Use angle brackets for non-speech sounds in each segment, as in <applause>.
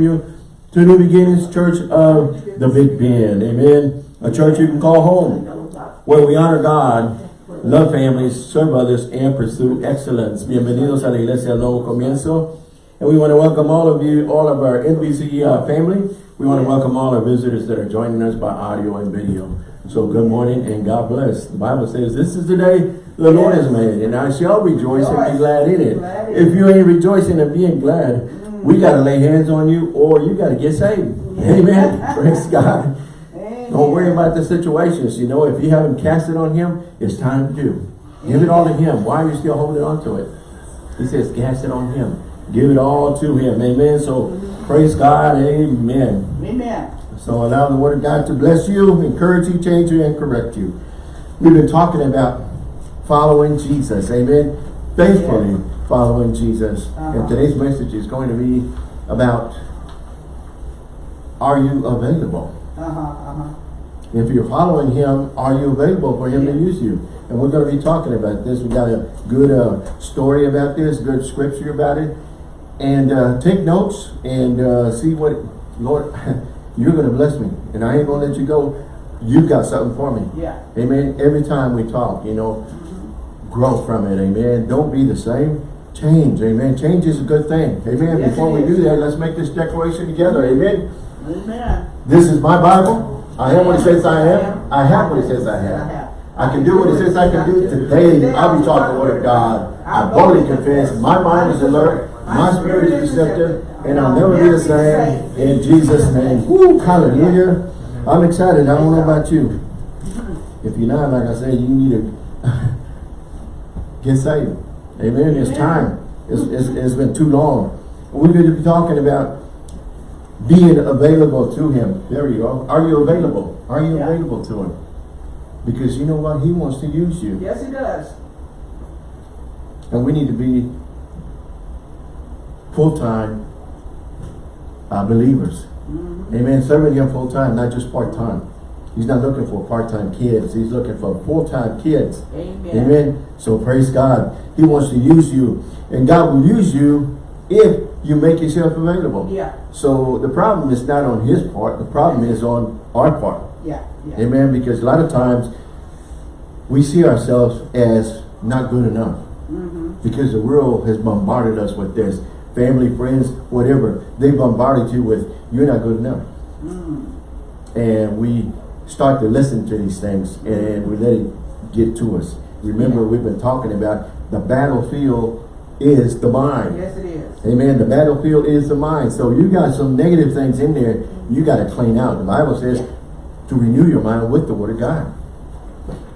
you to New Beginnings Church of the Big Bend. Amen. A church you can call home, where we honor God, love families, serve others, and pursue excellence. Bienvenidos a la Iglesia Nuevo Comienzo. And we want to welcome all of you, all of our NBC uh, family. We want to welcome all our visitors that are joining us by audio and video. So good morning and God bless. The Bible says this is the day the Lord has made, and I shall rejoice and be glad in it. If you ain't rejoicing and being glad, we got to lay hands on you or you got to get saved. Amen. <laughs> Praise God. Don't worry about the situations. You know, if you haven't cast it on him, it's time to do. Give it all to him. Why are you still holding on to it? He says, cast it on him. Give it all to him. Amen. So praise God. Amen. Amen. So allow the word of God to bless you, encourage you, change you, and correct you. We've been talking about following Jesus. Amen. Faithfully following Jesus. Uh And today's message is going to be about are you available? Uh-huh, uh-huh. If you're following him, are you available for him Yeah. to use you? And we're going to be talking about this. We got a good uh, story about this, good scripture about it. And uh, take notes and uh, see what, Lord, <laughs> you're going to bless me. And I ain't going to let you go. You've got something for me. Yeah. Amen. Every time we talk, you know, grow from it. Amen. Don't be the same. Change. Amen. Change is a good thing. Amen. Yes, Before we do that, let's make this declaration together. Amen. Amen. This is my Bible. I am what it says I am. I have what it says I have. I can do what it says I can do. Today, I'll be taught the word of God. I boldly confess. My mind is alert. My spirit is receptive. And I'll never be the same. In Jesus' name. Woo, hallelujah. I'm excited. I don't know about you. If you're not, like I said, you need to <laughs> get saved. Amen. It's time. It's, it's, it's been too long. We're going to be talking about being available to him. There you go. Are you available? Are you Yeah. available to him? Because you know what? He wants to use you. Yes, he does. And we need to be full-time uh, believers. Mhm. Amen. Serving him full-time, not just part-time. He's not looking for part-time kids. He's looking for full-time kids. Amen. Amen. So praise God. He wants to use you. And God will use you if you make yourself available. Yeah. So the problem is not on his part. The problem is on our part. Yeah. Yeah. Amen. Because a lot of times we see ourselves as not good enough. Mm-hmm. Because the world has bombarded us with this. Family, friends, whatever. They bombarded you with, you're not good enough. Mm. And we start to listen to these things and we let it get to us. Remember, we've been talking about the battlefield is the mind. Yes, it is. Amen. The battlefield is the mind. So you got some negative things in there you got to clean out. The Bible says to renew your mind with the word of God.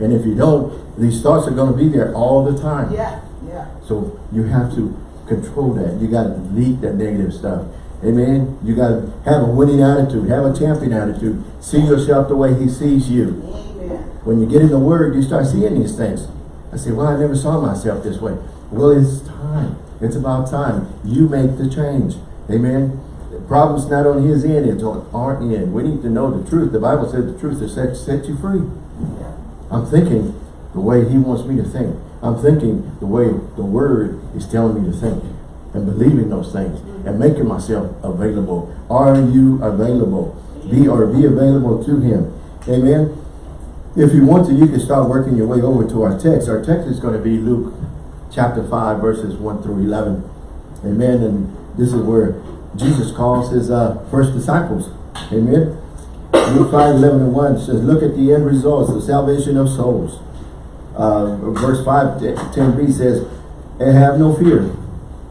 And if you don't, these thoughts are going to be there all the time. Yeah. Yeah. So you have to control that. You got to delete that negative stuff. Amen. You got to have a winning attitude. Have a champion attitude. See yourself the way he sees you. Amen. When you get in the word, you start seeing these things. I say, well, I never saw myself this way. Well, it's time. It's about time. You make the change. Amen. The problem's not on his end, it's on our end. We need to know the truth. The Bible said the truth will set, set you free. Yeah. I'm thinking the way he wants me to think. I'm thinking the way the word is telling me to think. And believing those things. And making myself available. Are you available? Be or be available to him. Amen. If you want to, you can start working your way over to our text. Our text is going to be Luke chapter 5, verses 1 through 11. Amen. And this is where Jesus calls his uh, first disciples. Amen. Luke 5, 11 and 1 says, Look at the end results, the salvation of souls. Uh, verse 5, 10b says, And have no fear.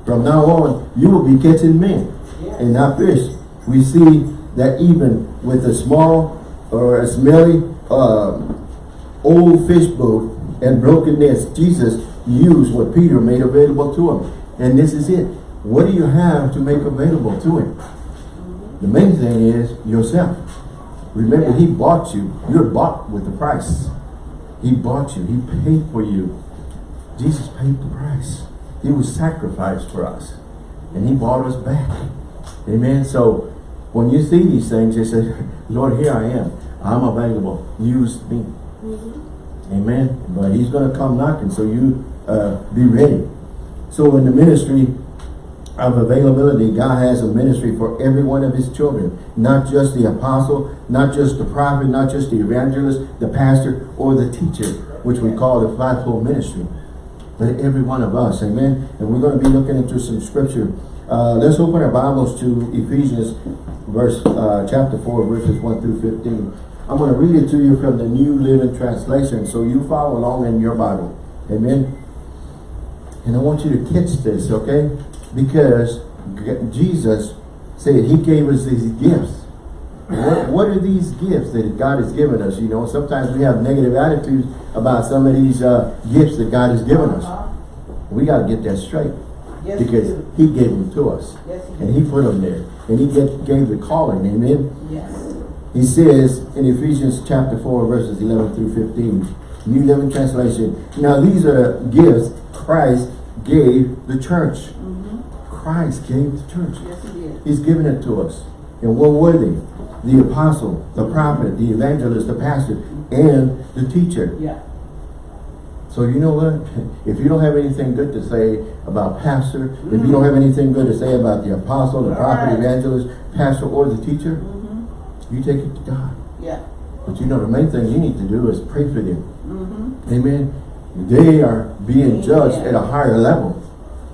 From now on, you will be catching men Yes. and not fish. We see that even with a small or a smelly um, old fish boat and broken nets, Jesus used what Peter made available to him. And this is it. What do you have to make available to him? The main thing is yourself. Remember, he bought you. You're bought with the price. He bought you. He paid for you. Jesus paid the price. He was sacrificed for us. And he bought us back. Amen. So when you see these things, you say, <laughs> Lord, here I am. I'm available. Use me. Amen. But he's going to come knocking, so you uh, be ready. So in the ministry, of availability, God has a ministry for every one of his children. Not just the apostle, not just the prophet, not just the evangelist, the pastor, or the teacher, which we call the fivefold ministry. But every one of us, amen? And we're going to be looking into some scripture. Uh, let's open our Bibles to Ephesians verse uh, chapter 4, verses 1 through 15. I'm going to read it to you from the New Living Translation, so you follow along in your Bible. Amen? And I want you to catch this, okay? Because Jesus said he gave us these gifts. What, what are these gifts that God has given us? You know, sometimes we have negative attitudes about some of these uh, gifts that God has given us. We got to get that straight. Yes, because he gave them to us. Yes, he And he put them there. And he get, gave the calling, amen? Yes. He says in Ephesians chapter 4, verses 11 through 15, New Living Translation, Now these are the gifts Christ gave the church. Christ gave the church. Yes, he did. He's given it to us. And what were they? The apostle, the prophet, the evangelist, the pastor, and the teacher. Yeah. So you know what? <laughs> If you don't have anything good to say about pastor, if you don't have anything good to say about the apostle, the All prophet, right. evangelist, pastor, or the teacher, Mm-hmm. you take it to God. Yeah. But you know, the main thing you need to do is pray for them. Mm-hmm. Amen. They are being judged at a higher level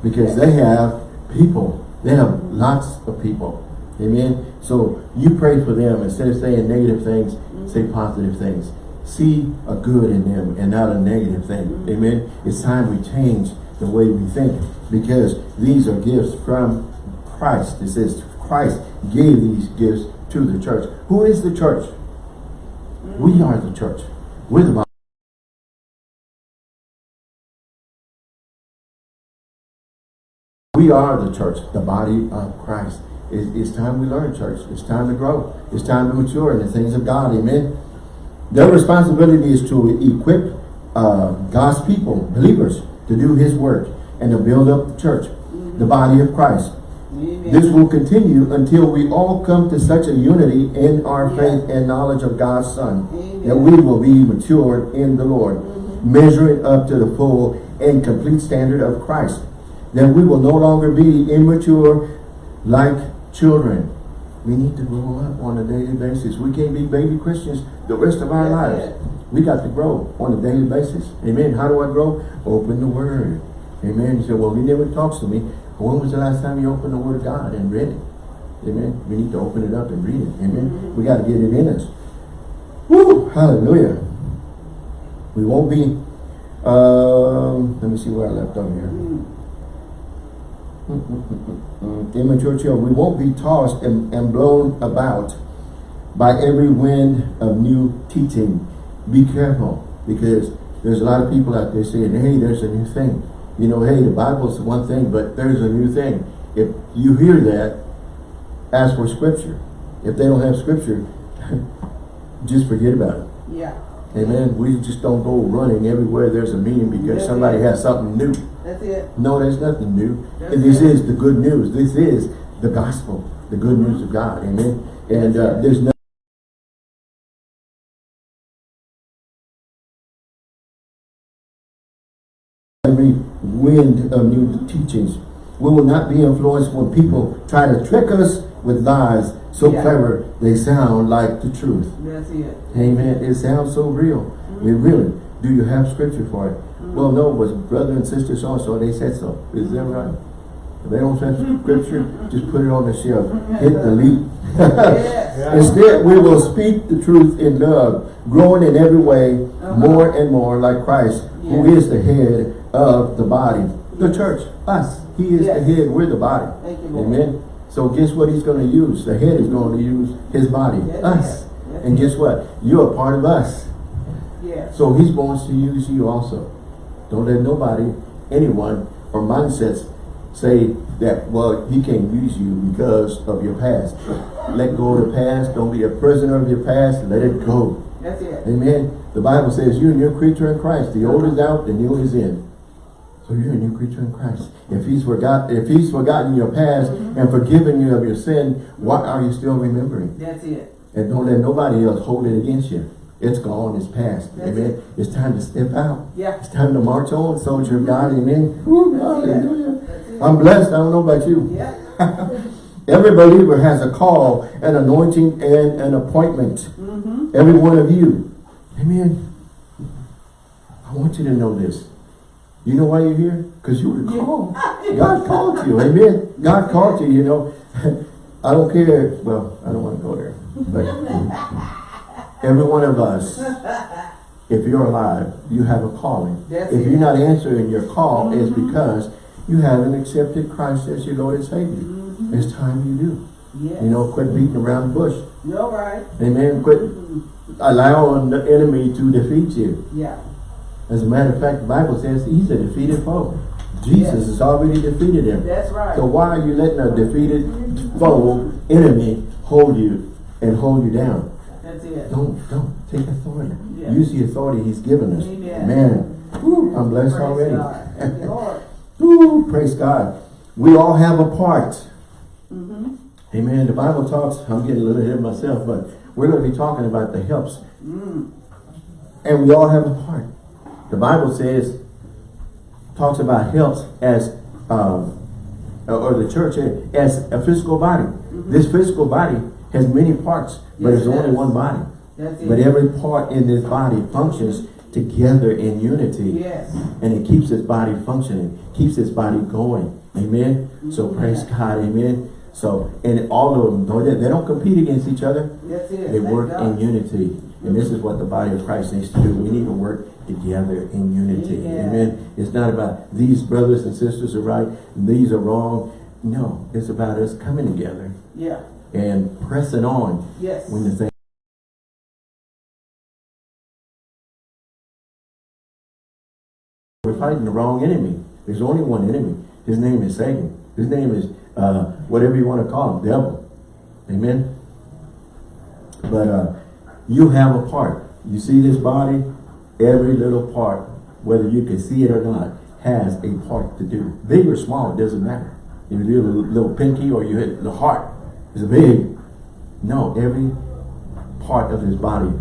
because they have people. They have lots of people. Amen. So you pray for them instead of saying negative things, mm-hmm. say positive things. See a good in them and not a negative thing. Mm-hmm. Amen. It's time we change the way we think because these are gifts from Christ. It says Christ gave these gifts to the church. Who is the church? Mm-hmm. We are the church. We're the body. We are the church, the body of Christ. It's, it's time we learn, church. It's time to grow. It's time to mature in the things of God. Amen. Their responsibility is to equip uh, God's people, believers, to do His work and to build up the church, the body of Christ. Amen. This will continue until we all come to such a unity in our Yeah. faith and knowledge of God's Son Amen. that we will be matured in the Lord, measuring up to the full and complete standard of Christ. Then we will no longer be immature like children. We need to grow up on a daily basis. We can't be baby Christians the rest of our lives. We got to grow on a daily basis. Amen. How do I grow? Open the Word. Amen. You say, well, he never talks to me. When was the last time you opened the Word of God and read it? Amen. We need to open it up and read it. Amen. We got to get it in us. Woo! Hallelujah. We won't be, um, let me see where I left off here. Mm, Immature children, we won't be tossed and, and blown about by every wind of new teaching. Be careful because there's a lot of people out there saying, hey, there's a new thing. You know, hey, the Bible's one thing, but there's a new thing. If you hear that, ask for scripture. If they don't have scripture, <laughs> just forget about it. Yeah. Amen. We just don't go running everywhere there's a meeting because Yeah. somebody has something new. That's it. No, there's nothing new. That's this it. is the good news. This is the gospel, the good news of God. Amen. And uh, there's no every wind of new teachings. We will not be influenced when people try to trick us with lies so Yeah. clever they sound like the truth. That's it. Amen. It sounds so real. We really. Do you have scripture for it? Well, no, was brother and sister so and so, they said so. Is that right? If they don't have scripture, just put it on the shelf. Hit delete. Yes. <laughs> Instead, we will speak the truth in love, growing in every way Uh-huh. more and more like Christ, who Yes. is the head of the body. The church, us. He is the head, we're the body. You, Amen. So guess what he's going to use? The head is going to use his body, Yes, us. yes. Yes, And guess what? You're a part of us. Yes. So he's wants to use you also. Don't let nobody, anyone, or mindsets say that, well, he can't use you because of your past. Let go of the past. Don't be a prisoner of your past. Let it go. That's it. Amen. The Bible says you're a new creature in Christ. The old is out, the new is in. So you're a new creature in Christ. If he's forgot, if he's forgotten your past mm-hmm. and forgiven you of your sin, what are you still remembering? That's it. And don't let nobody else hold it against you. It's gone, it's past. That's Amen. it. It's time to step out. Yeah. It's time to march on, soldier of God. Amen. Hallelujah. I'm blessed. I don't know about you. Yeah. <laughs> Every believer has a call, an anointing, and an appointment. Mm-hmm. Every one of you. Amen. I want you to know this. You know why you're here? Because you were called. God called you. Amen. God called you, you know. <laughs> I don't care. Well, I don't want to go there. But <laughs> every one of us, <laughs> if you're alive, you have a calling. That's if it. you're not answering your call, it's mm-hmm. because you haven't accepted Christ as your Lord and Savior. Mm-hmm. It's time you do. Yes. You know, quit beating around the bush. You're right. Amen. Quit mm-hmm. allowing the enemy to defeat you. Yeah. As a matter of fact, the Bible says he's a defeated foe. Jesus Yes. has already defeated him. That's right. So why are you letting a defeated foe, enemy, hold you and hold you down? That's it. Don't, don't. Take authority. Yeah. Use the authority he's given us. Amen. Man, I'm blessed Praise already. God. Thank you, Lord. <laughs> Whew, praise God. We all have a part. Mm-hmm. Amen. The Bible talks, I'm getting a little ahead of myself, but we're going to be talking about the helps. Mm. And we all have a part. The Bible says, talks about helps as, um, or the church as a physical body. This physical body has many parts, but Yes, there's only one body. But every part in this body functions together in unity. Yes. And it keeps this body functioning, keeps this body going. Amen. So mm-hmm. praise God. Amen. So, and all of them, though, they, they don't compete against each other. That's it. They work in unity. And this is what the body of Christ needs to do. We need to work together in unity. Yeah. Amen. It's not about these brothers and sisters are right, these are wrong. No, it's about us coming together Yeah. And pressing on Yes. when the thing We're fighting the wrong enemy. There's only one enemy. His name is Satan. His name is uh, whatever you want to call him, devil. Amen. But uh, you have a part. You see this body, every little part, whether you can see it or not, has a part to do. Big or small, it doesn't matter. If you do a little, little pinky or you hit the heart, it's big. No, every part of his body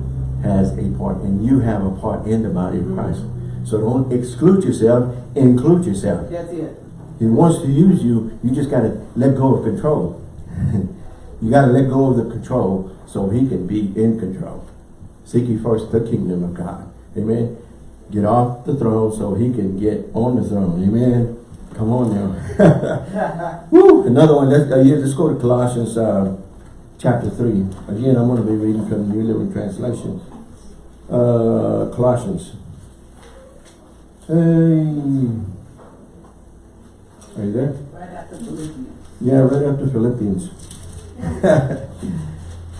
has a part, and you have a part in the body of mm-hmm. Christ. So don't exclude yourself, include yourself. That's it. He wants to use you, you just got to let go of control. <laughs> you got to let go of the control so he can be in control. Seek ye first the kingdom of God. Amen. Get off the throne so he can get on the throne. Amen. Come on now. <laughs> Woo! Another one. Let's, uh, yeah, let's go to Colossians uh, chapter 3. Again, I'm going to be reading from the New Living Translation. Uh, Colossians. Hey. Are you there? Right after Philippians. Yeah, right after Philippians.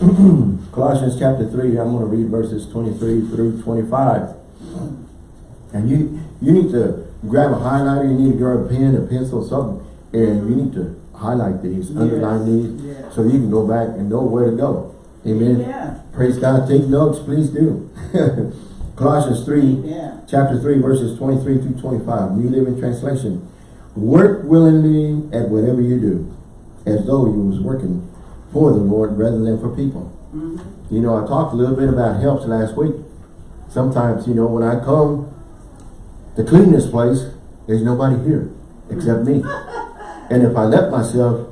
<laughs> Colossians chapter 3, I'm going to read verses 23 through 25. And you you need to grab a highlighter, you need to grab a pen, a pencil, something, and you need to highlight these, underline these, Yes. so you can go back and know where to go. Amen. Yeah. Praise God. Take notes, please do. <laughs> Colossians 3, Yeah. chapter 3, verses 23 through 25, New Living Translation. Work willingly at whatever you do, as though you was working for the Lord rather than for people. Mm-hmm. You know, I talked a little bit about helps last week. Sometimes, you know, when I come to clean this place, there's nobody here except me. And if I let myself,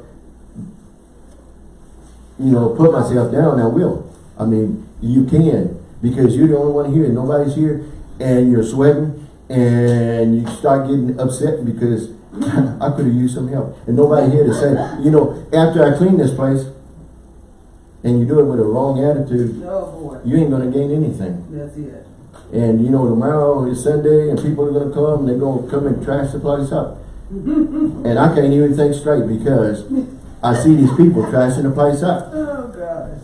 you know, put myself down, I will. I mean, you can because you're the only one here. and Nobody's here, and you're sweating, and you start getting upset because <laughs> I could have used some help, and nobody here to say, you know, after I clean this place, and you do it with a wrong attitude, Oh boy. you ain't gonna gain anything. That's it. And you know, tomorrow is Sunday and people are gonna come, and they're gonna come and trash the place up. <laughs> and I can't even think straight because I see these people trashing the place up. Oh gosh.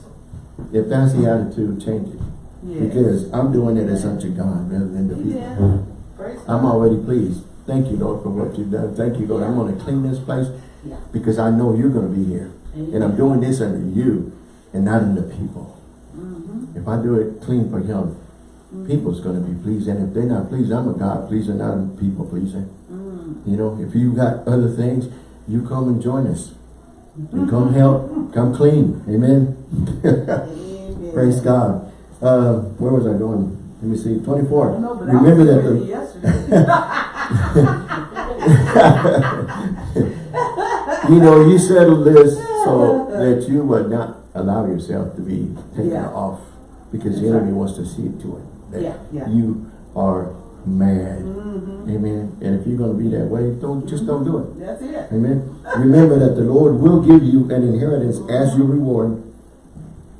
If that's the attitude, change it. Yeah. Because I'm doing it as unto God rather than the people. Yeah. I'm already pleased. Thank you, Lord, for what you've done. Thank you, Lord. I'm gonna clean this place Yeah. because I know you're gonna be here. And I'm doing this under you and not under people. Mm-hmm. If I do it clean for him, people's gonna be pleased. And if they're not pleased, I'm a God pleaser, not a people pleaser. Mm. You know, if you got other things, you come and join us. You <laughs> come help, come clean. Amen. Amen. Praise God. Uh, where was I going? Let me see. 24. I know, Remember that the. <laughs> You know, you settled this so <laughs> that you would not allow yourself to be taken Yeah. off because the enemy wants to see it to it. That Yeah, yeah. You are mad. Mm-hmm. Amen. And if you're going to be that way, don't just don't do it. That's it. Amen. Remember that the Lord will give you an inheritance as your reward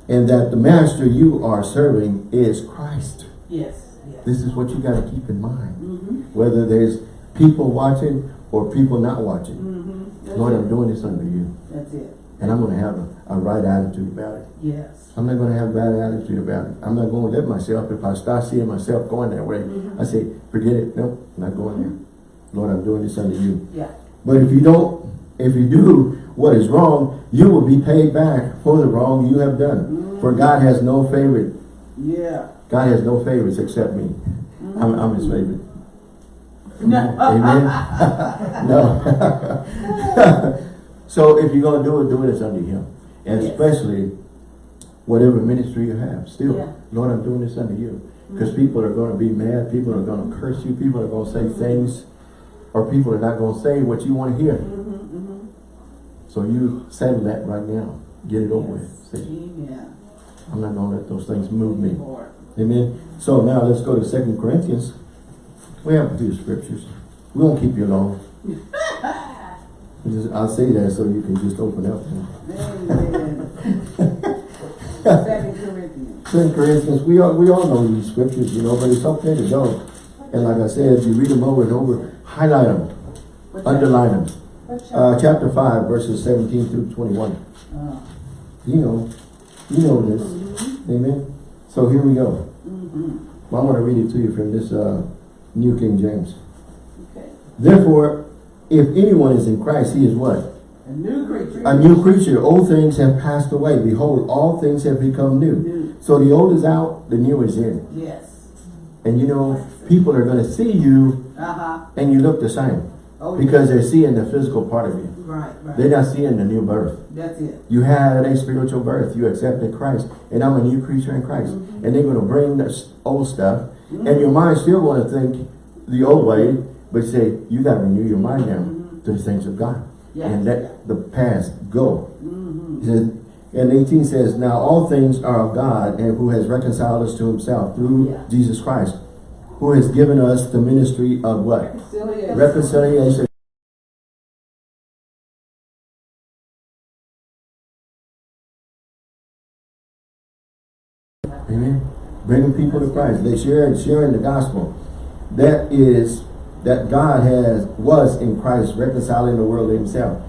and that the master you are serving is Christ. Yes, yes. This is what you got to keep in mind. Mm-hmm. Whether there's people watching or people not watching. Mm-hmm. Lord, I'm doing this under you. That's it. And I'm going to have a, a right attitude about it. Yes. I'm not going to have a bad attitude about it. I'm not going to let myself, if I start seeing myself going that way, Mhm. I say, forget it. Nope, not going there. Mm-hmm. Lord, I'm doing this under you. Yeah. But if you don't, if you do what is wrong, you will be paid back for the wrong you have done. Mm-hmm. For God has no favorite. Yeah. God has no favorites except me. Mm-hmm. I'm, I'm his favorite. No. Amen. Uh, uh, uh, <laughs> no. <laughs> <laughs> so if you're going to do it, do it as under him. And Yes. especially whatever ministry you have. Still, Yeah. Lord, I'm doing this under you. Because people are going to be mad. People are going to curse you. People are going to say things. Or people are not going to say what you want to hear. Mm-hmm, mm-hmm. So you settle that right now. Get it over with. Say, Amen. I'm not going to let those things move me. Lord. Amen. So now let's go to Second Corinthians. We have a few scriptures. We won't keep you long. <laughs> Just- I'll say that so you can just open up. Amen. Second Corinthians. Second Corinthians, we all, we all know these scriptures, you know, but it's okay to know. And like I said, you read them over and over, highlight them, What's underline them. Uh, chapter 5, verses 17 through 21. Uh, You know, you know this. Amen. So here we go. mm-hmm. Well, I want to read it to you from this uh, New King James. Okay. Therefore, if anyone is in Christ, he is what? A new creature. A new creature. Old things have passed away. Behold, all things have become new. New. So the old is out, the new is in. Yes. And you know, people are going to see you Uh-huh. and you look the same. Oh, Because they're seeing the physical part of you. Right, right. They're not seeing the new birth. That's it. You had a spiritual birth. You accepted Christ. And I'm a new creature in Christ. And they're going to bring this old stuff. And your mind's still going to think the old way. But say, you got to renew your mind now to the things of God. Yeah. And let the past go. Mm-hmm. And 18 says, Now all things are of God, and who has reconciled us to himself through Yeah. Jesus Christ, who has given us the ministry of what? Reconciliation. Reconciliation. Amen. Bringing people to Christ. They share sharing the gospel. That is that God has was in Christ reconciling the world to himself,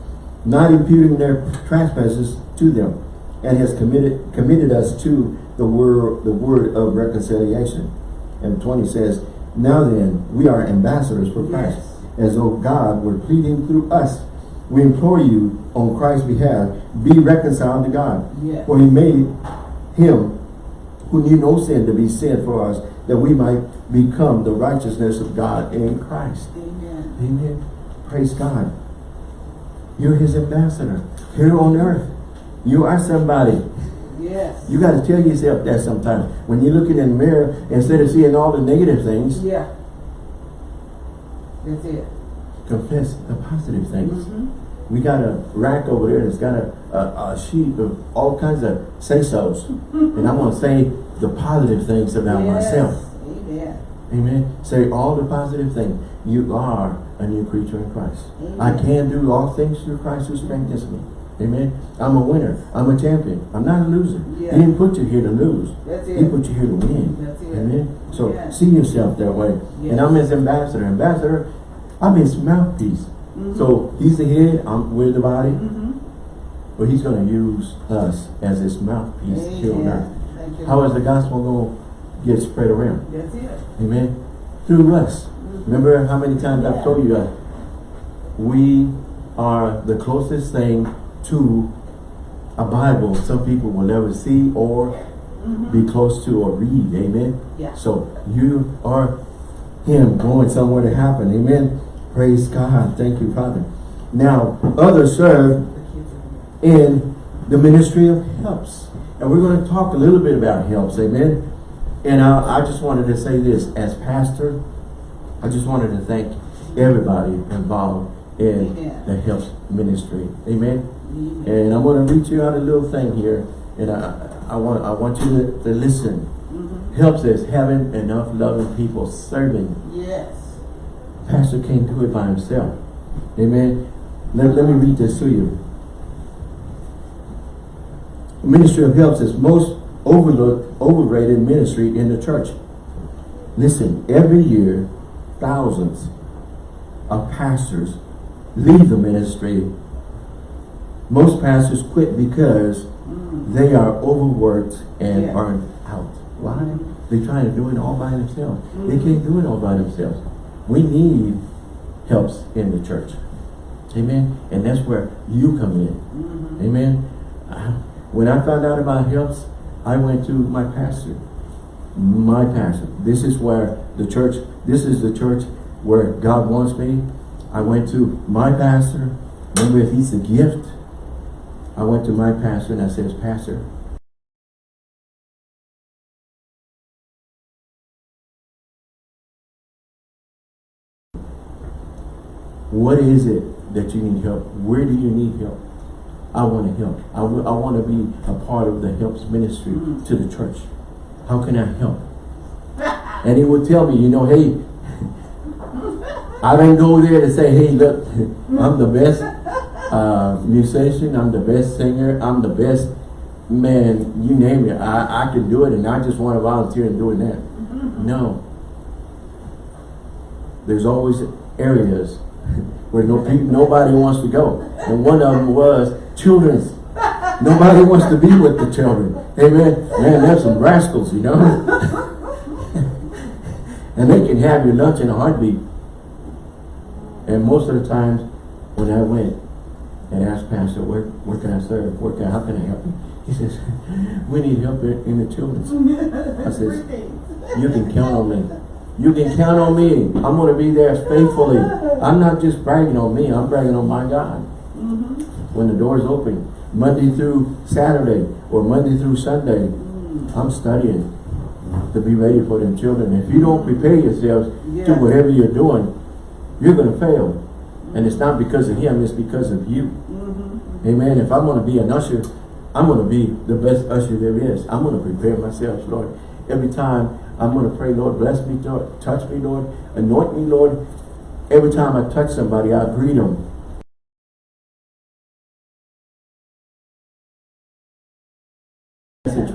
not imputing their trespasses to them, and has committed committed us to the word the word of reconciliation. And 20 says, Now then, we are ambassadors for Christ, as though God were pleading through us. We implore you on Christ's behalf, be reconciled to God. Yes. For he made him who knew no sin to be sin for us, that we might become the righteousness of God in Christ. Amen. Amen. Praise God. You're his ambassador here on earth. You are somebody. Yes. You got to tell yourself that sometimes. When you're looking in the mirror, instead of seeing all the negative things, Yeah. That's it. confess the positive things. Mm-hmm. We got a rack over there that's got a, a, a sheet of all kinds of say-sos. and I'm going to say the positive things about myself. Amen. Amen. Say all the positive things. You are a new creature in Christ. I can do all things through Christ who strengthens me. Amen. I'm a winner. I'm a champion. I'm not a loser. Yeah. He didn't put you here to lose. He put you here to win. Amen. So Yeah. see yourself that way. Yes. And I'm his ambassador. Ambassador, I'm his mouthpiece. Mhm. So he's the head, I'm we're the body. Mm-hmm. But he's going to use us as his mouthpiece here on earth. How is the gospel going to get spread around? That's it. Amen. Through us. Mm-hmm. Remember how many times I've told you that we are the closest thing to a Bible some people will never see or mm-hmm. be close to or read. Amen. Yeah. So you are him going somewhere to happen. Amen. Praise God. Thank you, Father. Now, others serve The kids are- in the ministry of helps. And we're going to talk a little bit about helps, amen? And I, I just wanted to say this, as pastor, I just wanted to thank everybody involved in Amen. the helps ministry. Amen. Amen. And I'm going to read you out a little thing here, and I, I want I want you to, to listen. Mhm. Helps is having enough loving people serving. Yes. Pastor can't do it by himself. Amen. Let, let me read this to you. Ministry of Helps is most overlooked, overrated ministry in the church. Listen, every year, thousands of pastors leave the ministry. Most pastors quit because Mm. they are overworked and Yeah. burned out. Why? They're trying to do it all by themselves. They can't do it all by themselves. We need helps in the church. Amen. And that's where you come in. Mhm. Amen. When I found out about helps, I went to my pastor. My pastor. This is where the church, this is the church where God wants me. I went to my pastor. Remember, if he's a gift, I went to my pastor and I says, Pastor, what is it that you need help? Where do you need help? I want to help. I, w- I want to be a part of the helps ministry Mm. to the church. How can I help? And he would tell me, you know, hey, <laughs> I didn't go there to say, hey, look, <laughs> I'm the best uh, musician, I'm the best singer, I'm the best man, you name it. I, I can do it and I just want to volunteer in doing that. No. There's always areas <laughs> where no nobody wants to go. And one of them was children's. Nobody wants to be with the children. Amen. Man, there's some rascals, you know. <laughs> and they can have your lunch in a heartbeat. And most of the times when I went and asked Pastor, where, where can I serve? Where can, how can I help you? He says, <laughs> we need help in, in the children's. I says, you can count on me. You can count on me. I'm going to be there faithfully. I'm not just bragging on me. I'm bragging on my God. Mhm. When the doors open, Monday through Saturday or Monday through Sunday, I'm studying to be ready for them children. If you don't prepare yourselves to whatever you're doing, you're going to fail. And it's not because of him, it's because of you. Mhm. Amen. If I'm going to be an usher, I'm going to be the best usher there is. I'm going to prepare myself, Lord. Every time I'm going to pray, Lord, bless me, Lord, touch me, Lord, anoint me, Lord. Every time I touch somebody, I greet them.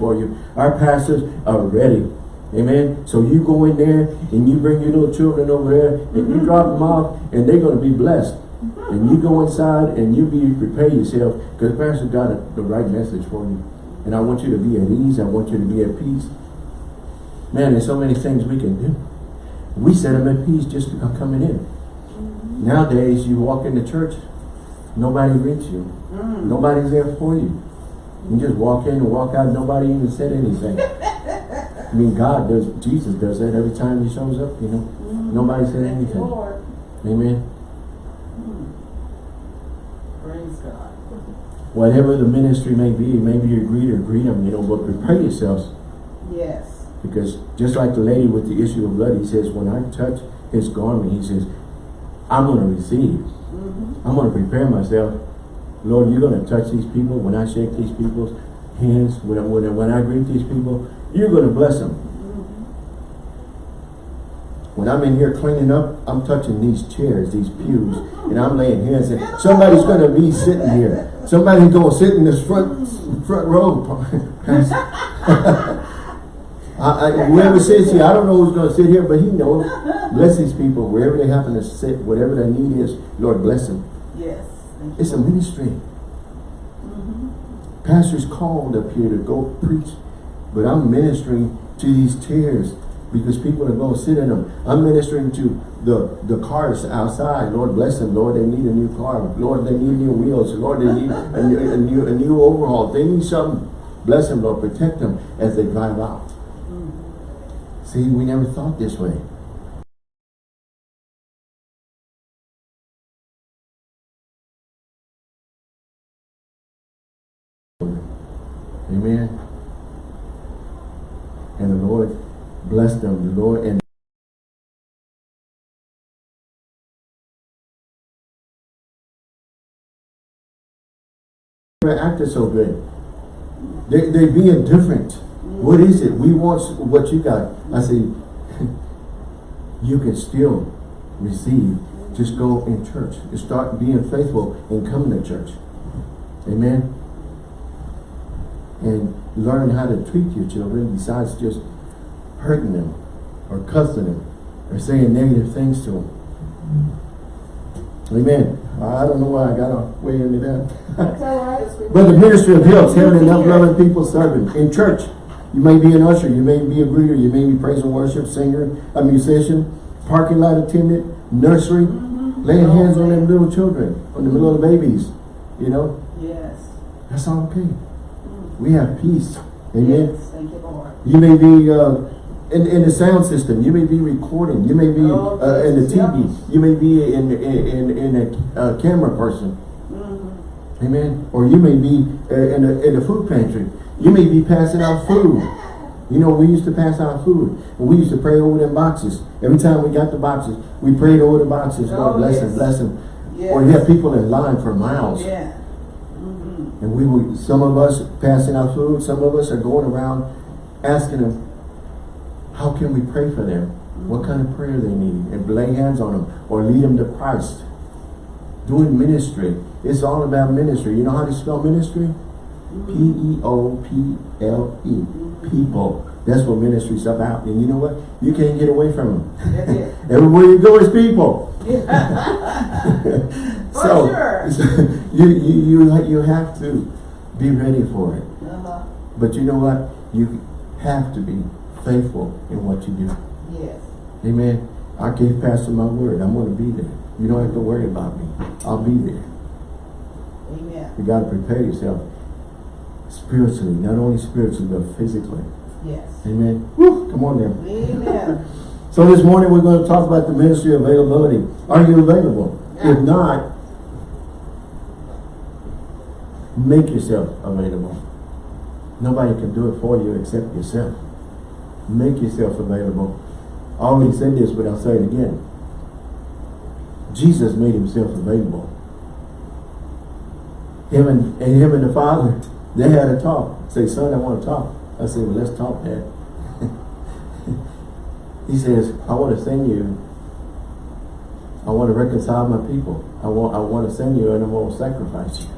For you. Our pastors are ready. Amen. So you go in there and you bring your little children over there and you drop them off and they're going to be blessed. And you go inside and you be prepare yourself because the pastor got a, the right message for you. And I want you to be at ease. I want you to be at peace. Man, there's so many things we can do. We set them at peace just by coming in. Nowadays, you walk into church, nobody greets you. Mm. Nobody's there for you. You just walk in and walk out, nobody even said anything. I mean, God does, Jesus does that every time he shows up, you know. Nobody said anything. Lord. Amen. Praise God. Whatever the ministry may be, maybe you greet or greet them, you know, but prepare yourselves. Yes. Because just like the lady with the issue of blood, he says, when I touch his garment, he says, I'm going to receive. Mhm. I'm going to prepare myself. Lord, you're going to touch these people when I shake these people's hands, when I, when I, when I greet these people, you're going to bless them. When I'm in here cleaning up, I'm touching these chairs, these pews, and I'm laying hands and somebody's going to be sitting here. Somebody's going to sit in this front front row. <laughs> I, I, whoever sits here, I don't know who's going to sit here, but he knows. Bless these people wherever they happen to sit, whatever their need is. Lord, bless them. Yes. Thank you. It's a ministry. Mm-hmm. Pastors called up here to go preach, but I'm ministering to these chairs because people are going to sit in them. I'm ministering to the, the cars outside. Lord bless them. Lord, they need a new car. Lord, they need new wheels. Lord, they need a new, a new, a new overhaul. They need something. Bless them, Lord. Protect them as they drive out. Mm-hmm. See, we never thought this way. Amen. And the Lord blessed them. The Lord and acted so good. They they being different. What is it? We want what you got. I say, <laughs> you can still receive. Just go in church and start being faithful and coming to church. Amen. And learn how to treat your children besides just hurting them or cussing them or saying negative things to them. Amen. I don't know why I got off way into that. That's all right. <laughs> But the ministry of helps, having enough loving people serving. In church, you may be an usher, you may be a greeter, you may be praise and worship singer, a musician, parking lot attendant, nursery, mm-hmm. laying hands on oh, them little children, on the little babies, you know, Yes. that's all okay. We have peace. Amen. Yes, thank you, Lord. You may be uh, in, in the sound system. You may be recording. You may be Oh, uh, in the TV. You may be in in in, a uh, camera person. Mhm. Amen. Or you may be uh, in a in a food pantry. You may be passing out food. You know, we used to pass out food. And we used to pray over them boxes. Every time we got the boxes, we prayed over the boxes. Oh, bless yes. them, bless them. Yes. Or you have people in line for miles. Yeah. And we were, some of us passing out food, some of us are going around asking them, how can we pray for them? What kind of prayer they need? And lay hands on them or lead them to Christ. Doing ministry. It's all about ministry. You know how to spell ministry? P-E-O-P-L-E. People. That's what ministry's about. And you know what? You can't get away from them. <laughs> Everywhere you go is people. <laughs> <laughs> So, sure. you, you, you, you have to be ready for it. Uh-huh. But you know what? You have to be faithful in what you do. Yes. Amen. I gave Pastor my word. I'm going to be there. You don't have to worry about me. I'll be there. Amen. You got to prepare yourself spiritually, not only spiritually, but physically. Yes. Amen. Woo, come on now. Amen. <laughs> So this morning we're going to talk about the ministry of availability. Are you available? Yeah. If not, make yourself available. Nobody can do it for you except yourself. Make yourself available. I already said this, but I'll say it again. Jesus made himself available. Him and, and him and the Father, they had a talk. Say, son, I want to talk. I said, well, let's talk, Dad. <laughs> He says, I want to send you. I want to reconcile my people. I want I want to send you and I want to sacrifice you.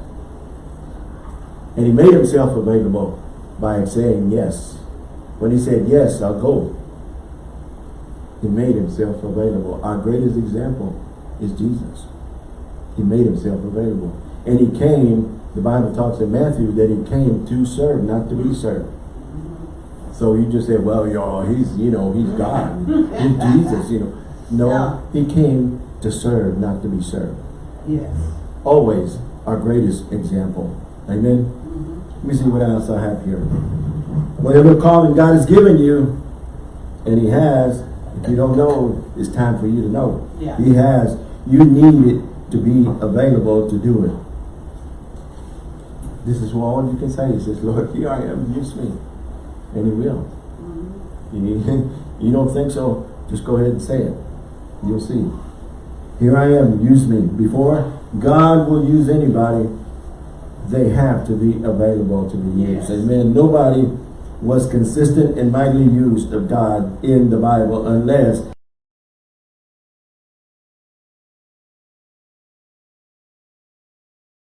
And he made himself available by saying yes. When he said, yes, I'll go. He made himself available. Our greatest example is Jesus. He made himself available. And he came, the Bible talks in Matthew, that he came to serve, not to be served. So you just say, well, y'all, he's, you know, he's God. he's <laughs> Jesus, you know. No, No. he came to serve, not to be served. Yes. Always our greatest example. Amen. Mm-hmm. Let me see what else I have here. Whatever calling God has given you, and he has, if you don't know, it's time for you to know. Yeah. He has. You need it to be available to do it. This is all you can say. He says, Lord, here I am, use me. And he will. You, <laughs> you don't think so? Just go ahead and say it. You'll see. Here I am, use me. Before God will use anybody, they have to be available to be used. Yes. Amen. Nobody was consistent and mightily used of God in the Bible unless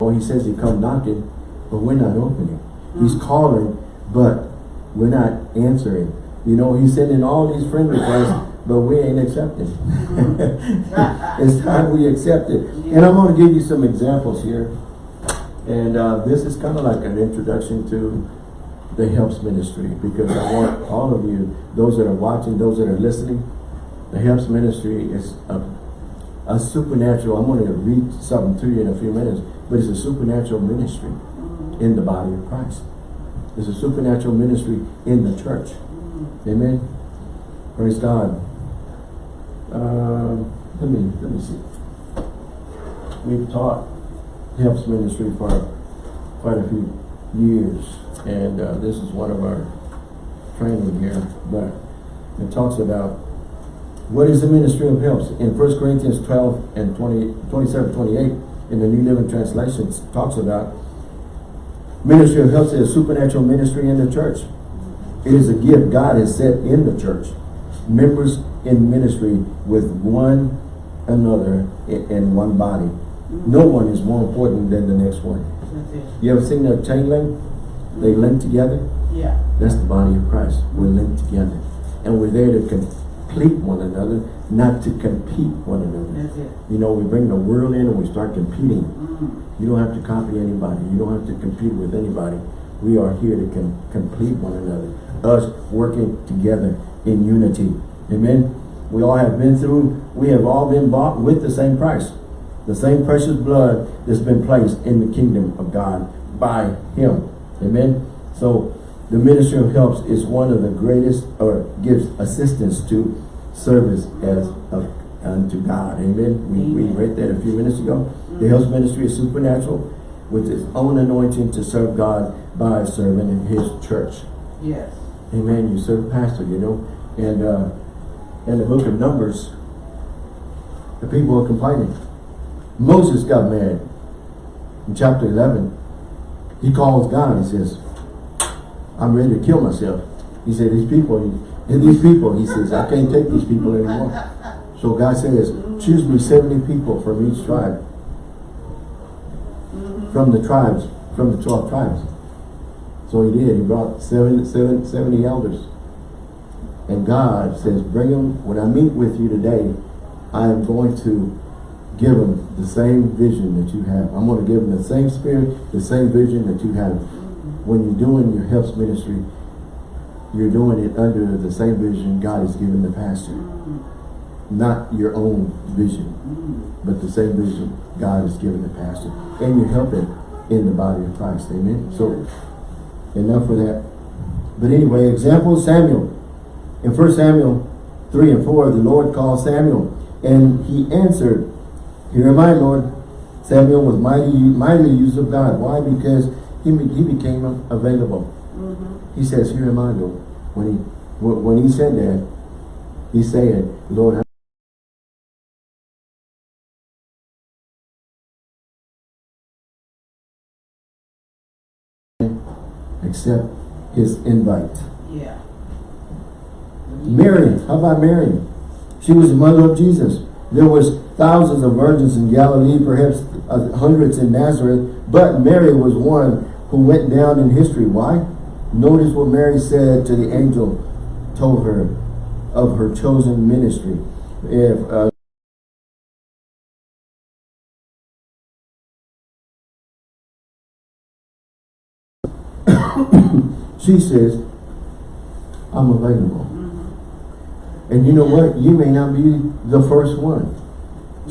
Well, he says he come knocking, but we're not opening. He's mm. calling, but we're not answering. You know, he's sending all these friend requests, but we ain't accepting. <laughs> it's time we accept it. And I'm going to give you some examples here. And uh, this is kind of like an introduction to the helps ministry because I want all of you, those that are watching, those that are listening, the helps ministry is a, a supernatural, I'm going to read something to you in a few minutes, but it's a supernatural ministry in the body of Christ. It's a supernatural ministry in the church. Amen. Praise God. Um, let me let me see. We've taught helps ministry for quite a few years, and uh, this is one of our training here. But it talks about what is the ministry of helps in 1 Corinthians 12 and 20, 27, 28 in the New Living Translation talks about Ministry of Helps is a supernatural ministry in the church. It is a gift God has set in the church. Members in ministry with one another in one body. No one is more important than the next one. You ever seen that chain link? They link together. Yeah. That's the body of Christ. We're linked together. And we're there to complete one another, not to compete one another. That's it. You know, we bring the world in and we start competing. Mm. You don't have to copy anybody. You don't have to compete with anybody. We are here to com complete one another. Us working together in unity. Amen. We all have been through, we have all been bought with the same price. The same precious blood that's been placed in the kingdom of God by Him. Amen. So the ministry of helps is one of the greatest or gives assistance to service as of, unto God. Amen. We, we read that a few minutes ago. The helps ministry is supernatural with its own anointing to serve God by serving in his church. Yes. Amen. You serve pastor, you know. And uh in the book of Numbers, the people are complaining. Moses got mad. In chapter 11, he calls God. He says, I'm ready to kill myself. He said, these people, and these people, he says, I can't take these people anymore. So God says, choose me 70 people from each tribe. From the tribes, from the 12 tribes. So he did. He brought seven, seven, 70 elders. And God says, bring them, when I meet with you today, I am going to give them the same vision that you have. I'm going to give them the same spirit, the same vision that you have. When you're doing your helps ministry, you're doing it under the same vision God has given the pastor. Not your own vision, but the same vision God has given the pastor. And you're helping in the body of Christ. Amen. So enough for that. But anyway, example Samuel. In 1 Samuel 3 and 4, the Lord called Samuel. And he answered, Here am I, Lord. Samuel was mighty, mightily used of God. Why? Because he, he became available. He says, Here am I, Lord. When he when when he said that, he said, Lord, accept his invite. Yeah. Mary, how about Mary? She was the mother of Jesus. There was thousands of virgins in Galilee, perhaps uh, hundreds in Nazareth, but Mary was one who went down in history. Why? Notice what Mary said to the angel, told her of her chosen ministry. If uh, <coughs> she says, I'm available. And you know what? You may not be the first one.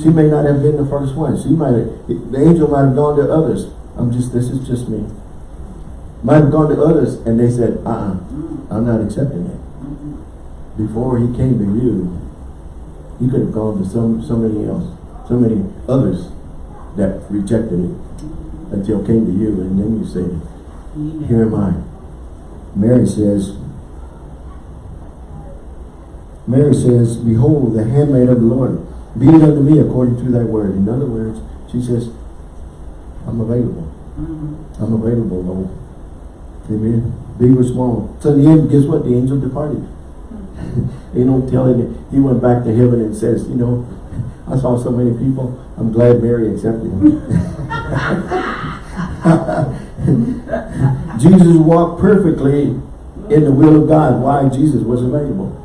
She may not have been the first one. She might have, the angel might have gone to others. I'm just, this is just me. Might have gone to others and they said, uh-uh, I'm not accepting it. Before he came to you, he could have gone to some somebody else, so many others that rejected it until came to you and then you said, here am I. Mary says, Mary says, Behold, the handmaid of the Lord, be it unto me according to thy word. In other words, she says, I'm available. Mhm. I'm available, Lord. Amen. Big or small. So in the end, guess what? The angel departed. you don't tell him. He went back to heaven and says, you know, <laughs> I saw so many people. I'm glad Mary accepted him. <laughs> Jesus walked perfectly in the will of God. Why? Jesus was available.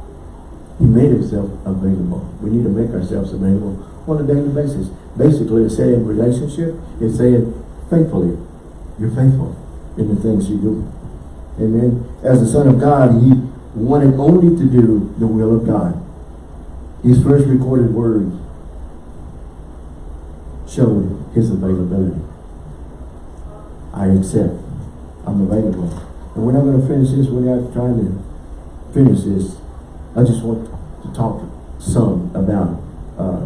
He made himself available. We need to make ourselves available on a daily basis. Basically, it's saying relationship, it's saying faithfully. You're faithful in the things you do. Amen. As the Son of God, he wanted only to do the will of God. His first recorded words showed his availability. I accept. I'm available. And we're not going to finish this. We're not trying to finish this. I just want to talk some about uh,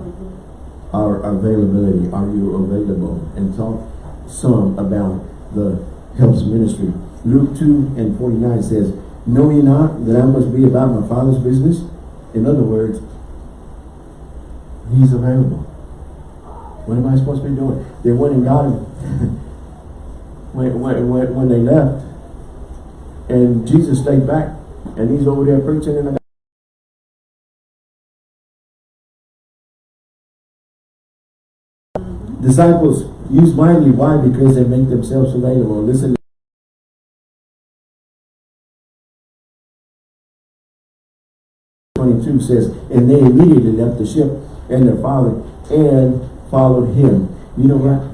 our availability. Are you available? And talk some about the helps ministry. Luke 2 and 49 says, Know ye not that I must be about my Father's business? In other words, He's available. What am I supposed to be doing? They're wanting God. <laughs> when, when, when, when they left. And Jesus stayed back. And he's over there preaching in the Disciples use mightily. Why? Because they make themselves available. Listen. Twenty-two says, and they immediately left the ship and their father and followed him. You know what?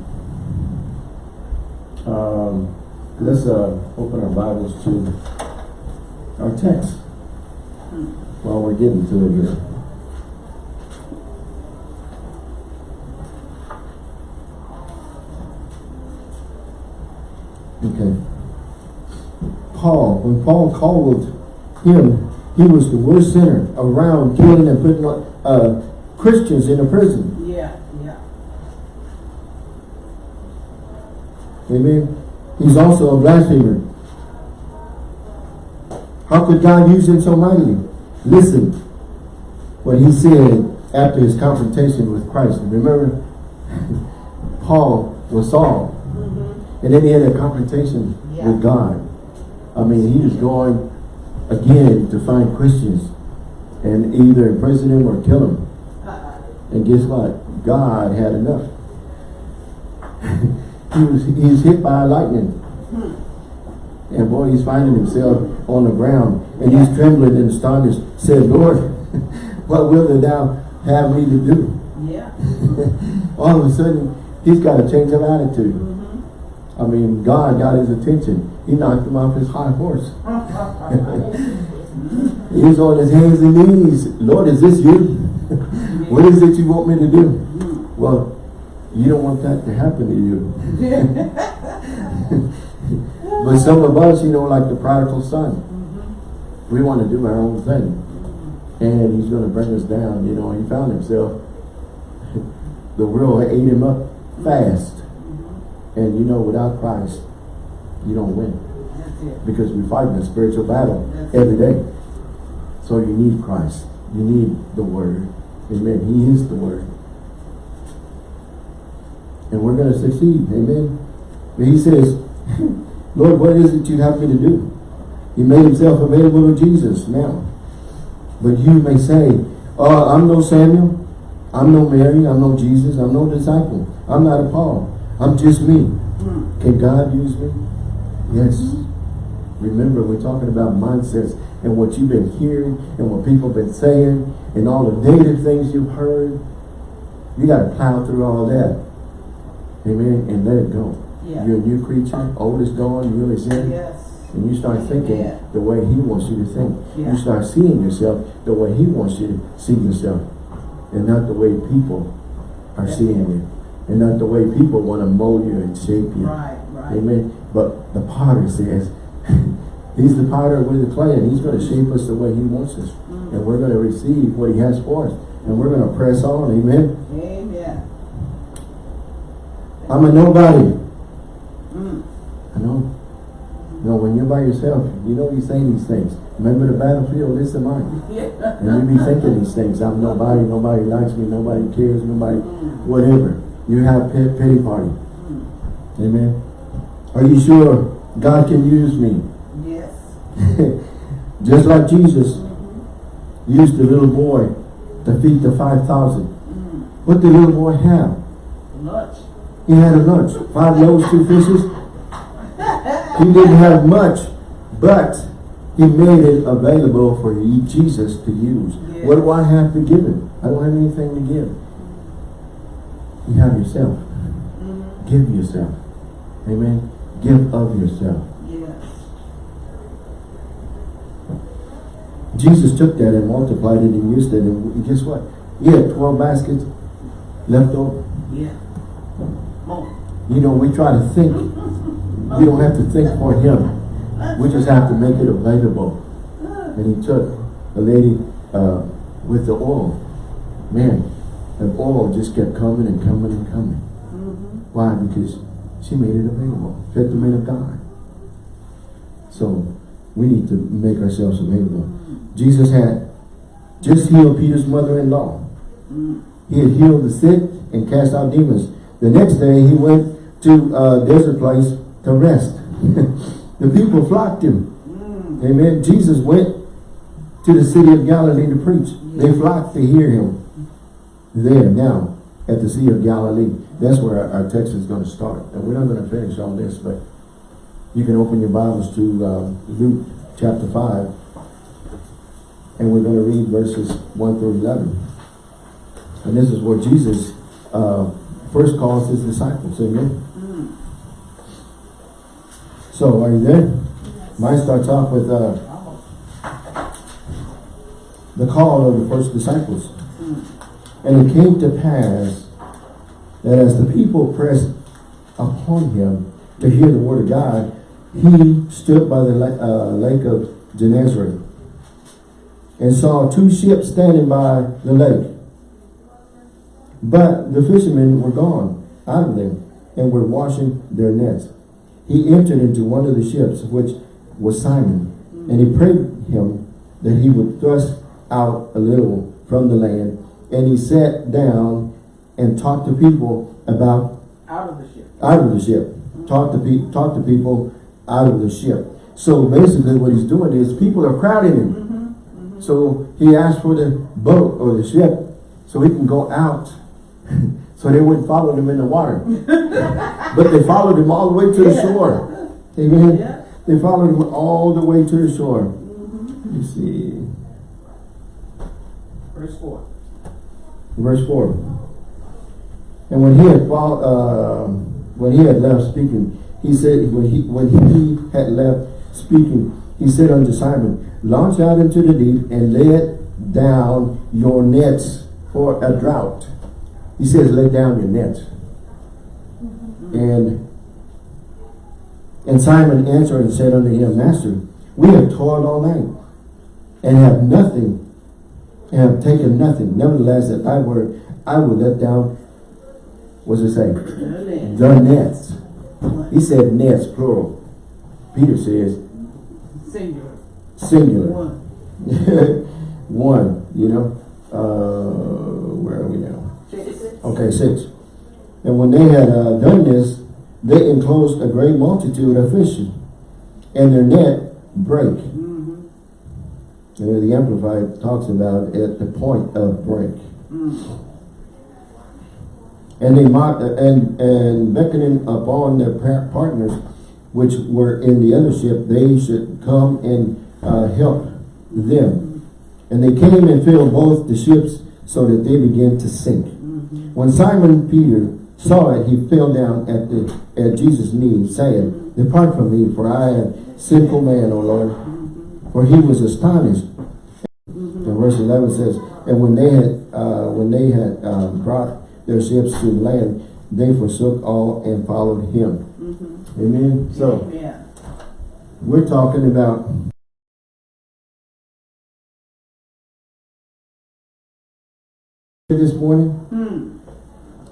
Um, let's uh, open our Bibles to our text while we're getting to it here. Okay. Paul, when Paul called him, he was the worst sinner around, killing and putting uh, Christians in a prison. Yeah, yeah. Amen. He's also a blasphemer. How could God use him so mightily? Listen what he said after his confrontation with Christ. Remember, <laughs> Paul was Saul. And then he had a confrontation Yeah. with God. I mean, he was going again to find Christians and either imprison them or kill them. And guess what? God had enough. <laughs> he was he was hit by lightning. And boy, he's finding himself on the ground. And he's trembling and astonished. Said, Lord, <laughs> what will thou have me to do? yeah. <laughs> All of a sudden, he's got a change of attitude. Mm-hmm. I mean, God got his attention. He knocked him off his high horse. he was on his hands and knees. Lord, is this you? <laughs> what is it you want me to do? Well, you don't want that to happen to you. <laughs> but some of us, you know, like the prodigal son, we want to do our own thing. And he's going to bring us down. You know, he found himself, <laughs> the world ate him up fast. And you know, without Christ, you don't win. Because we fight in a spiritual battle every day. So you need Christ. You need the Word. Amen. He is the Word. And we're going to succeed. Amen. But he says, <laughs> Lord, what is it you have me to do? He made himself available to Jesus now. But you may say, oh, I'm no Samuel. I'm no Mary. I'm no Jesus. I'm no disciple. I'm not a Paul. I'm just me. Can God use me? Yes. Remember, we're talking about mindsets and what you've been hearing and what people have been saying and all the negative things you've heard. You got to plow through all that. Amen. And let it go. Yeah. You're a new creature. Old is gone. You really sin. Yes. And you start thinking Yeah. the way he wants you to think. Yeah. You start seeing yourself the way he wants you to see yourself. And not the way people are seeing you. And not the way people want to mold you and shape you. Right. Amen. But the potter says, <laughs> he's the potter with the clay and he's going to shape us the way he wants us. Mm. And we're going to receive what he has for us. And we're going to press on. Amen. Amen. I'm a nobody. Mm. I know. You know, when you're by yourself, you know you say these things. Remember the battlefield, this is mine. Yeah. And you be thinking these things. I'm nobody, nobody likes me, nobody cares, nobody, Mm. whatever. You have pit, pity party. Mm. Amen. Are you sure God can use me? Yes. <laughs> Just like Jesus used the little boy to feed the 5,000. Mm. What did the little boy have? Lunch. He had a lunch. Five loaves, two fishes. He didn't have much, but he made it available for Jesus to use. Yeah. What do I have to give him? I don't have anything to give. You have yourself. Mm. Give yourself. Amen. Give of yourself. Yes. Jesus took that and multiplied it and used it. And guess what? He had 12 baskets left over. Yeah. More. You know, we try to think. We don't have to think for him. We just have to make it available. And he took a lady uh, with the oil. Man, the oil just kept coming and coming and coming. Mm-hmm. Why? Because she made it available. Fed the men of God. So we need to make ourselves available. Jesus had just healed Peter's mother-in-law. He had healed the sick and cast out demons. The next day he went to a desert place to rest. <laughs> the people flocked him. Amen. Jesus went to the city of Galilee to preach. They flocked to hear him there now at the Sea of Galilee. That's where our, our text is going to start. And we're not going to finish all this, but you can open your Bibles to uh, Luke chapter 5. And we're going to read verses 1 through 11. And this is where Jesus uh, first calls his disciples. Amen. Mm. So, are you there? Mine starts off with uh, the call of the first disciples. Mm. And it came to pass that as the people pressed upon him to hear the word of God, he stood by the uh, lake of Gennesaret and saw two ships standing by the lake. But the fishermen were gone out of them and were washing their nets. He entered into one of the ships, which was Simon, and he prayed him that he would thrust out a little from the land. And he sat down and talk to people about Out of the ship. out of the ship. Talk to pe talk to people out of the ship. So basically what he's doing is people are crowding him. Mm-hmm. So he asked for the boat or the ship so he can go out. <laughs> so they wouldn't follow him in the water. <laughs> but they followed him all the way to the Yeah. shore. Amen. Yeah. They followed him all the way to the shore. Mm-hmm. Let me see. Verse four. Verse 4. And when he had uh, when he had left speaking, he said when he when he had left speaking, he said unto Simon, Launch out into the deep and let down your nets for a drought. He says, lay down your nets. And and Simon answered and said unto him, Master, we have toiled all night and have nothing and have taken nothing. Nevertheless, at thy word, I will let down, what does it say? Nets. He said nets, plural. Peter says Singular. singular. One. <laughs> One, you know. Uh, where are we now? Six. Okay, six. And when they had uh, done this, they enclosed a great multitude of fishing, and their net break. Mm-hmm. The Amplified talks about at the point of break. Mm. And they mocked, and and beckoning upon their partners, which were in the other ship, they should come and uh, help them. And they came and filled both the ships, so that they began to sink. Mm-hmm. When Simon Peter saw it, he fell down at the at Jesus' knees, saying, "Depart from me, for I am sinful man, O Lord." For he was astonished. And verse eleven says, "And when they had uh, when they had um, brought their ships to land, they forsook all and followed him." Mm-hmm. Amen. So Amen. we're talking about this morning. Hmm.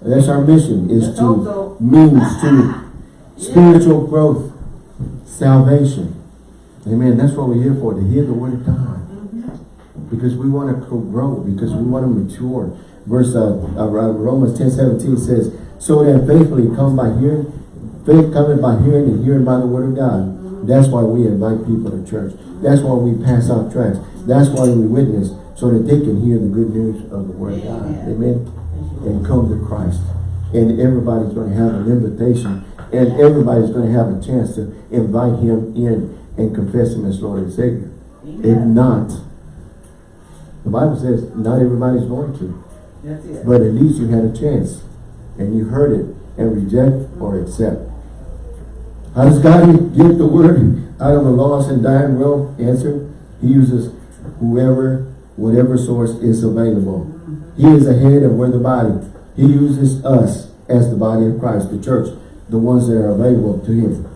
That's our mission: is to means to <laughs> spiritual growth, salvation. Amen. That's what we're here for, to hear the word of God. Because we want to grow, because we want to mature. Verse uh, uh, Romans 10, 17 says, So then faithfully come by hearing, faith coming by hearing and hearing by the word of God. That's why we invite people to church. That's why we pass out tracts. That's why we witness, so that they can hear the good news of the word of God. Amen. And come to Christ. And everybody's going to have an invitation. And everybody's going to have a chance to invite him in and confess him as Lord and Savior. If not, the Bible says not everybody's going to. But at least you had a chance. And you heard it and reject or accept. How does God give the word out of a lost and dying world? Answer, he uses whoever, whatever source is available. He is ahead of where the body. He uses us as the body of Christ, the church, the ones that are available to him.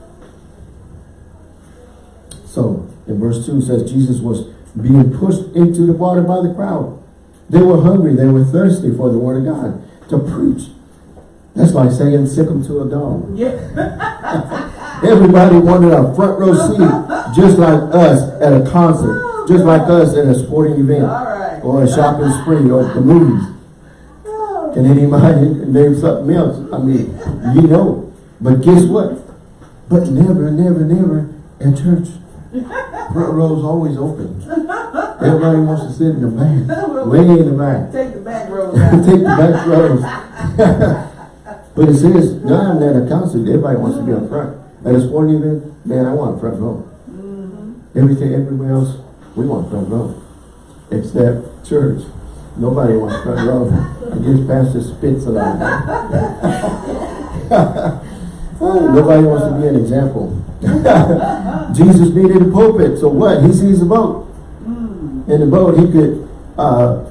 So, in verse 2 says, Jesus was being pushed into the water by the crowd. They were hungry, they were thirsty for the word of God, to preach. That's like saying, sick them to a dog. Yeah. <laughs> Everybody wanted a front row seat, just like us at a concert, just like us at a sporting event, All right. or a shopping spree, or the movies. Can anybody name something else? I mean, you know. But guess what? But never, never, never at church. Front row's always open. Everybody wants to sit in the back, <laughs> way in the back. Take the back road. <laughs> Take the back rows. <laughs> but it says, now I'm at a concert, everybody wants to be up front. At a sporting event, man, I want front row. Mm-hmm. Everything, everywhere else, we want front row. Except church. Nobody wants front row. I guess Pastor spits a lot. Oh, Nobody wants to be an example. Jesus needed a pulpit, so what? He sees a boat. In the boat, he could uh,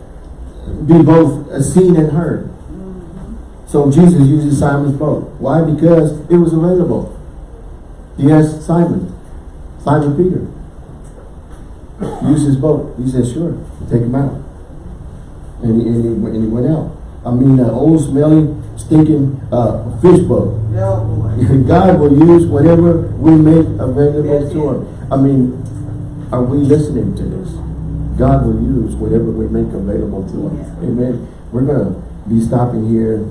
be both seen and heard. So Jesus uses Simon's boat. Why? Because it was available. He asked Simon, Simon Peter, use his boat. He said, sure, take him out. And he, and he, and he went out. I mean, an old smelly, stinking uh, fish boat. No, boy. <laughs> God will use whatever we make available to. Him. I mean, are we listening to this? God will use whatever we make available to Him. Yeah. Amen. We're going to be stopping here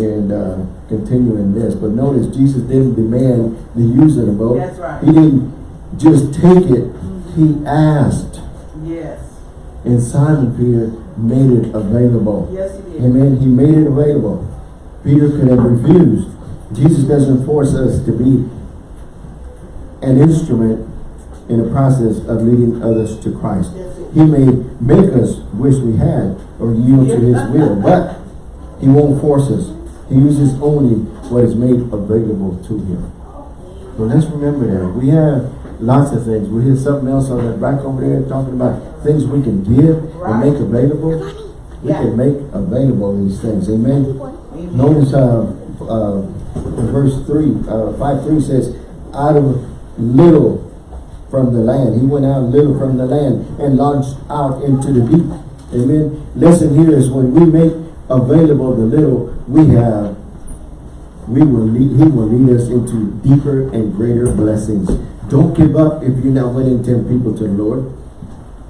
and uh, continuing this. But notice, Jesus didn't demand the use of the boat. That's right. He didn't just take it. He asked. Yes. And Simon Peter made it available. Yes, he did. Amen. He made it available. Peter could have refused. Jesus doesn't force us to be an instrument in the process of leading others to Christ. It. He may make us wish we had or yield to his will, but he won't force us. He uses only what is made available to him. So let's remember that. We have lots of things. We hear something else on the back over there talking about things we can give and make available. We Yeah. can make available these things. Amen. Amen. Notice uh, uh, verse 3, uh, 5 3 says, out of little from the land. He went out little from the land and launched out into the deep. Amen. Lesson here is when we make available the little we have, we will lead, he will lead us into deeper and greater blessings. Don't give up if you're not winning 10 people to the Lord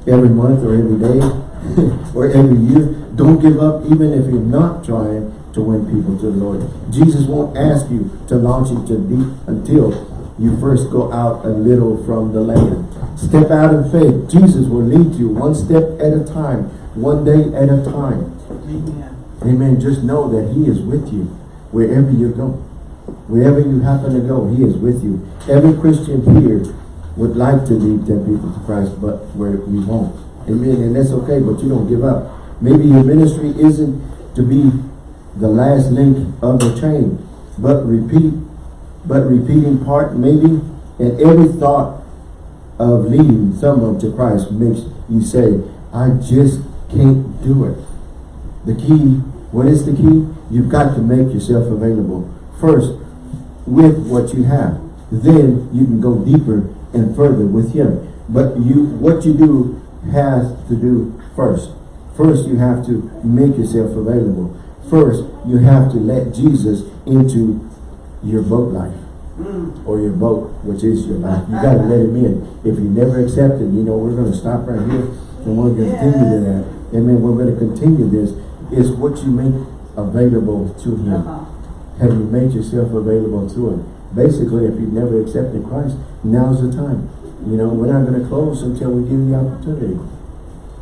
every month or every day <laughs> or every year. Don't give up even if you're not trying to win people to the Lord. Jesus won't ask you to launch into deep until you first go out a little from the land. Step out in faith. Jesus will lead you one step at a time, one day at a time. Amen. Amen. Just know that he is with you wherever you go. Wherever you happen to go, he is with you. Every Christian here would like to lead 10 people to Christ, but where we won't. Amen. And that's okay, but you don't give up. Maybe your ministry isn't to be the last link of the chain, but repeat, but repeating part maybe, and every thought of leading someone to Christ makes you say, I just can't do it. The key, what is the key? You've got to make yourself available. First, with what you have. Then you can go deeper and further with him. But you, what you do has to do first. First, you have to make yourself available. First, you have to let Jesus into your boat life or your boat, which is your life. You got to let him in. If you never accept it, you know, we're going to stop right here and we're going to continue to that. Amen. We're going to continue this. Is what you make available to him. Uh-huh. Have you made yourself available to him? Basically, if you've never accepted Christ, now's the time. You know, we're not going to close until we give you the opportunity.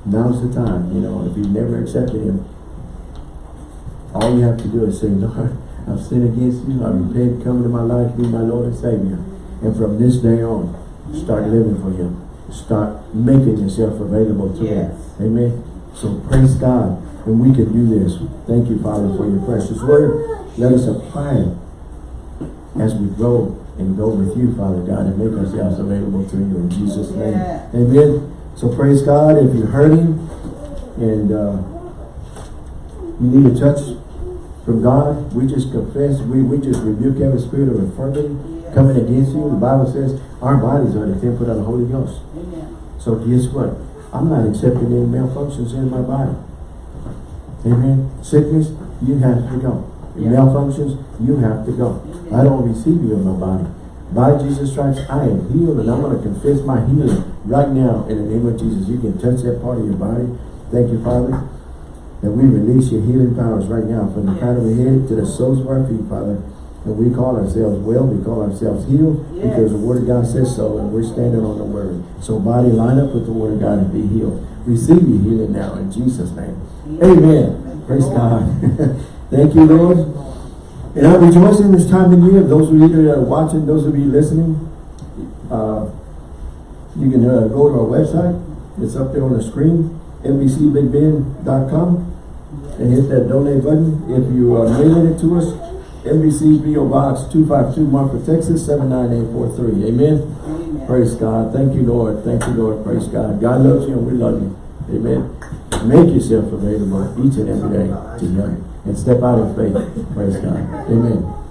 Now's the time. You know, if you've never accepted him, all you have to do is say, Lord, I've sinned against you. I repent, come into my life, be my Lord and Savior. And from this day on, start living for him. Start making yourself available to him. Amen. So praise God. And we can do this. Thank you, Father, for your precious word. Let us apply it as we grow and go with you, Father God, and make ourselves available to you in Jesus' name. Yeah. Amen. So praise God. If you're hurting and uh, you need a touch from God, we just confess, we, we just rebuke every spirit of infirmity coming against you. The Bible says our bodies are the temple of the Holy Ghost. Amen. So guess what? I'm not accepting any malfunctions in my body. Amen. Sickness, you have to go. Yeah. Malfunctions, you have to go. Amen. I don't receive you in my body. By Jesus' stripes, I am healed, and I'm going to confess my healing right now in the name of Jesus. You can touch that part of your body. Thank you, Father, that we release your healing powers right now from the crown of the head to the soles of our feet, Father. And we call ourselves well, we call ourselves healed, because the word of God says so, and we're standing on the word. So body, line up with the word of God and be healed. Receive your healing now in Jesus' name. Amen. Praise God. <laughs> Thank you, Lord. And I rejoice in this time of year. Those of you that are watching, those of you listening, uh, you can uh, go to our website. It's up there on the screen, NBCBigBend.com, and hit that donate button. If you uh, are mailing it to us, NBC PO Box 252 Marfa, Texas 79843. Amen. Amen. Praise God. Thank you, Lord. Thank you, Lord. Praise God. God loves you and we love you. Amen. Make yourself available each and every day to Him and step out in faith. Praise God. Amen.